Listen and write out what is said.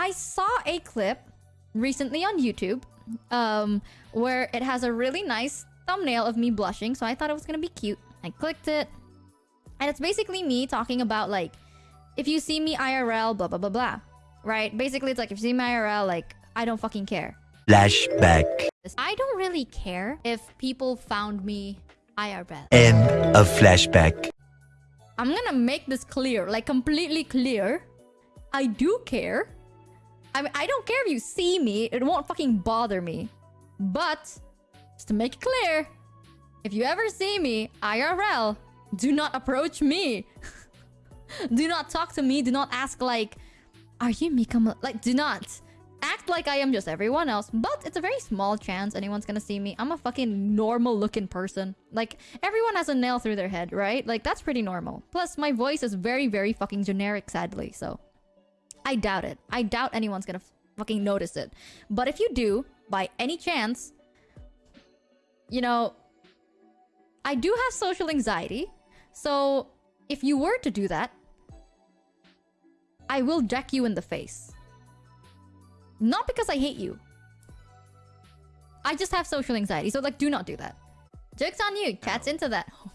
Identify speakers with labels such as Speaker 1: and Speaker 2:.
Speaker 1: I saw a clip recently on YouTube um, where it has a really nice thumbnail of me blushing, so I thought it was gonna be cute. I clicked it, and it's basically me talking about like, if you see me IRL, blah blah blah blah, right? Basically, it's like if you see me IRL, like I don't fucking care.
Speaker 2: Flashback.
Speaker 1: I don't really care if people found me IRL.
Speaker 2: End of flashback.
Speaker 1: I'm gonna make this clear, like completely clear. I do care. I mean, I don't care if you see me. It won't fucking bother me. But, just to make it clear, if you ever see me IRL, do not approach me. do not talk to me. Do not ask like, are you Mika? Like, do not. Act like I am just everyone else. But it's a very small chance anyone's gonna see me. I'm a fucking normal looking person. Like, everyone has a nail through their head, right? Like, that's pretty normal. Plus, my voice is very, very fucking generic, sadly, so... I doubt it. I doubt anyone's gonna fucking notice it. But if you do, by any chance, you know, I do have social anxiety. So if you were to do that, I will deck you in the face. Not because I hate you. I just have social anxiety. So like, do not do that. Joke's on you. Cat's into that.